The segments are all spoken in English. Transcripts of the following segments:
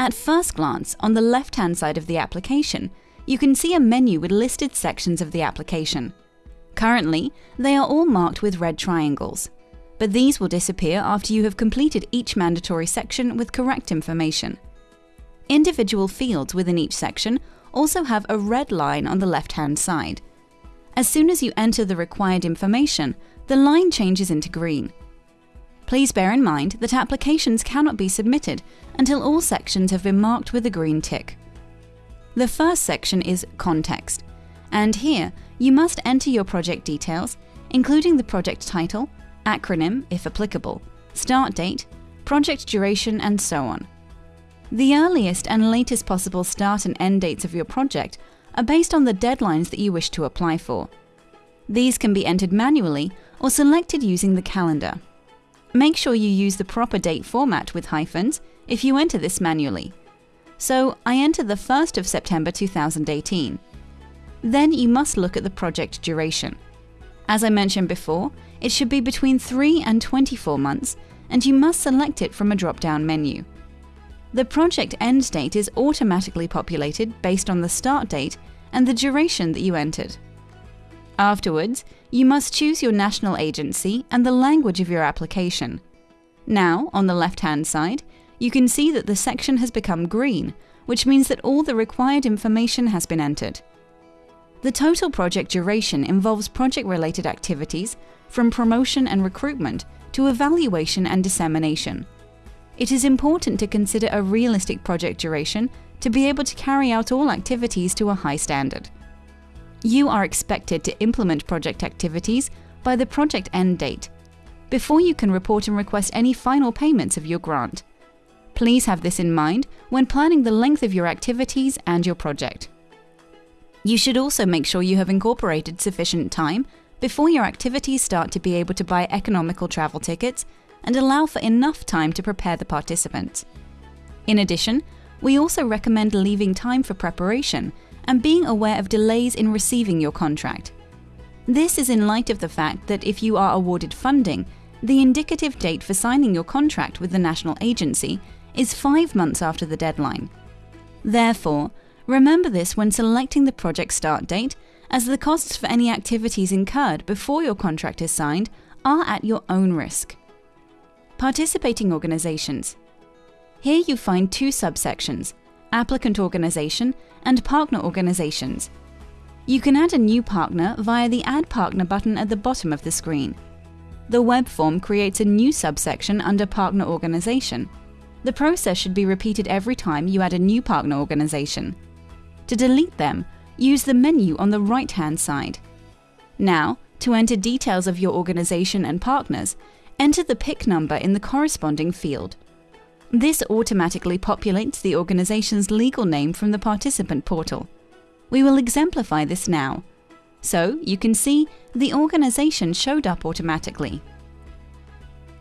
At first glance, on the left-hand side of the application, you can see a menu with listed sections of the application. Currently, they are all marked with red triangles, but these will disappear after you have completed each mandatory section with correct information. Individual fields within each section also have a red line on the left-hand side. As soon as you enter the required information, the line changes into green. Please bear in mind that applications cannot be submitted until all sections have been marked with a green tick. The first section is Context, and here you must enter your project details, including the project title, acronym if applicable, start date, project duration, and so on. The earliest and latest possible start and end dates of your project are based on the deadlines that you wish to apply for. These can be entered manually or selected using the calendar. Make sure you use the proper date format with hyphens if you enter this manually. So I enter the 1st of September 2018. Then you must look at the project duration. As I mentioned before, it should be between 3 and 24 months, and you must select it from a drop-down menu. The project end date is automatically populated based on the start date and the duration that you entered. Afterwards, you must choose your national agency and the language of your application. Now, on the left-hand side, you can see that the section has become green, which means that all the required information has been entered. The total project duration involves project-related activities, from promotion and recruitment to evaluation and dissemination. It is important to consider a realistic project duration to be able to carry out all activities to a high standard. You are expected to implement project activities by the project end date, before you can report and request any final payments of your grant. Please have this in mind when planning the length of your activities and your project. You should also make sure you have incorporated sufficient time before your activities start to be able to buy economical travel tickets and allow for enough time to prepare the participants. In addition, we also recommend leaving time for preparation and being aware of delays in receiving your contract. This is in light of the fact that if you are awarded funding, the indicative date for signing your contract with the national agency is five months after the deadline. Therefore, Remember this when selecting the project start date, as the costs for any activities incurred before your contract is signed are at your own risk. Participating organizations. Here you find two subsections, applicant organization and partner organizations. You can add a new partner via the Add Partner button at the bottom of the screen. The web form creates a new subsection under Partner Organization. The process should be repeated every time you add a new partner organization. To delete them, use the menu on the right-hand side. Now, to enter details of your organization and partners, enter the PIC number in the corresponding field. This automatically populates the organization's legal name from the participant portal. We will exemplify this now. So, you can see the organization showed up automatically.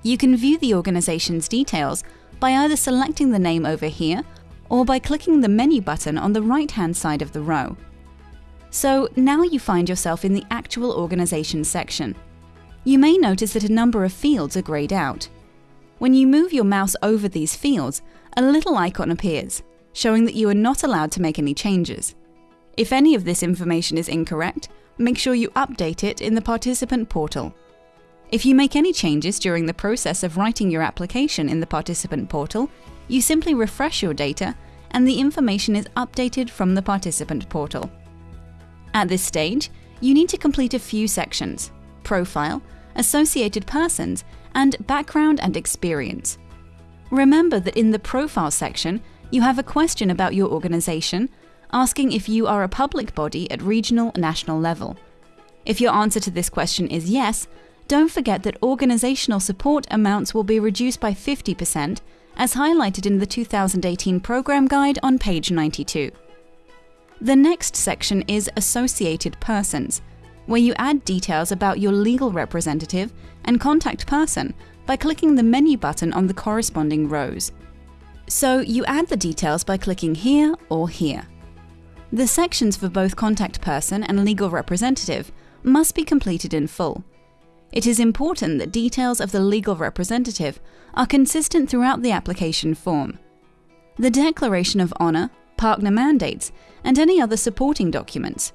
You can view the organization's details by either selecting the name over here or by clicking the menu button on the right-hand side of the row. So now you find yourself in the actual organization section. You may notice that a number of fields are grayed out. When you move your mouse over these fields, a little icon appears, showing that you are not allowed to make any changes. If any of this information is incorrect, make sure you update it in the participant portal. If you make any changes during the process of writing your application in the participant portal, you simply refresh your data and the information is updated from the participant portal. At this stage, you need to complete a few sections profile, associated persons, and background and experience. Remember that in the profile section, you have a question about your organization, asking if you are a public body at regional national level. If your answer to this question is yes, don't forget that organizational support amounts will be reduced by 50% as highlighted in the 2018 Programme Guide on page 92. The next section is Associated Persons, where you add details about your legal representative and contact person by clicking the menu button on the corresponding rows. So you add the details by clicking here or here. The sections for both contact person and legal representative must be completed in full, it is important that details of the legal representative are consistent throughout the application form. the Declaration of Honour, partner mandates, and any other supporting documents.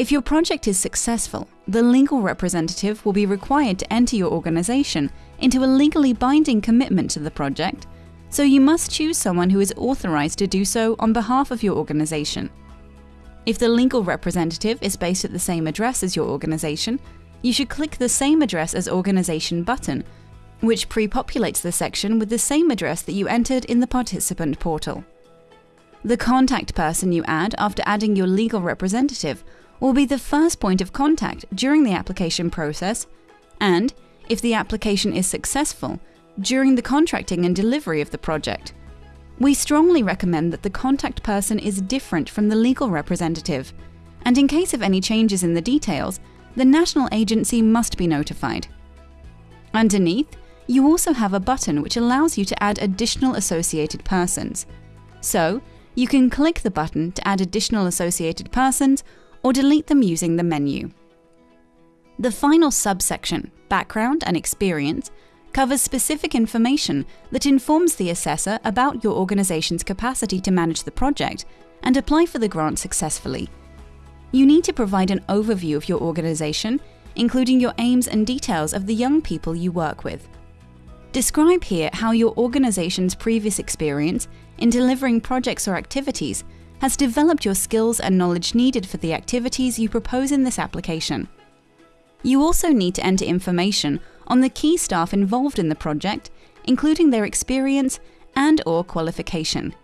If your project is successful, the legal representative will be required to enter your organization into a legally binding commitment to the project, so you must choose someone who is authorized to do so on behalf of your organization. If the legal representative is based at the same address as your organization, you should click the Same Address as Organization button, which pre-populates the section with the same address that you entered in the participant portal. The contact person you add after adding your legal representative will be the first point of contact during the application process and, if the application is successful, during the contracting and delivery of the project. We strongly recommend that the contact person is different from the legal representative, and in case of any changes in the details, the national agency must be notified. Underneath, you also have a button which allows you to add additional associated persons. So, you can click the button to add additional associated persons or delete them using the menu. The final subsection, Background and Experience, covers specific information that informs the assessor about your organization's capacity to manage the project and apply for the grant successfully. You need to provide an overview of your organization, including your aims and details of the young people you work with. Describe here how your organization's previous experience in delivering projects or activities has developed your skills and knowledge needed for the activities you propose in this application. You also need to enter information on the key staff involved in the project, including their experience and or qualification.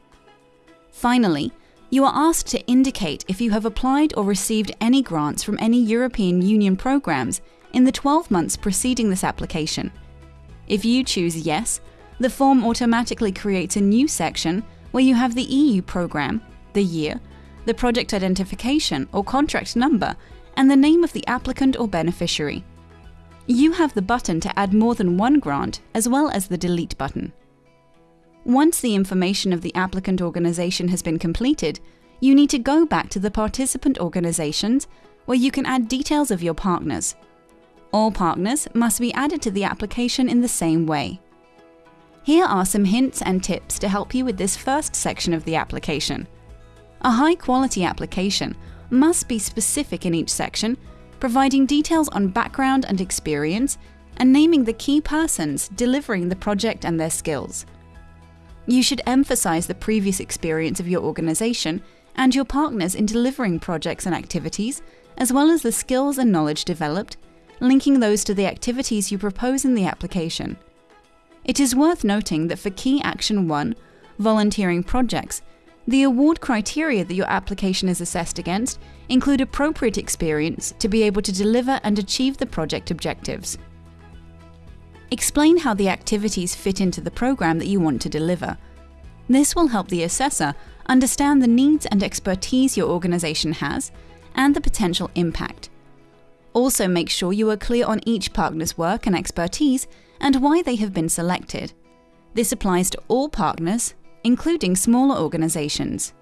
Finally, you are asked to indicate if you have applied or received any grants from any European Union programs in the 12 months preceding this application. If you choose yes, the form automatically creates a new section where you have the EU program the year, the project identification or contract number, and the name of the applicant or beneficiary. You have the button to add more than one grant, as well as the delete button. Once the information of the applicant organization has been completed, you need to go back to the participant organizations where you can add details of your partners. All partners must be added to the application in the same way. Here are some hints and tips to help you with this first section of the application. A high-quality application must be specific in each section, providing details on background and experience, and naming the key persons delivering the project and their skills. You should emphasize the previous experience of your organization and your partners in delivering projects and activities, as well as the skills and knowledge developed, linking those to the activities you propose in the application. It is worth noting that for Key Action 1, volunteering projects, the award criteria that your application is assessed against include appropriate experience to be able to deliver and achieve the project objectives. Explain how the activities fit into the program that you want to deliver. This will help the assessor understand the needs and expertise your organization has and the potential impact. Also make sure you are clear on each partner's work and expertise and why they have been selected. This applies to all partners including smaller organizations.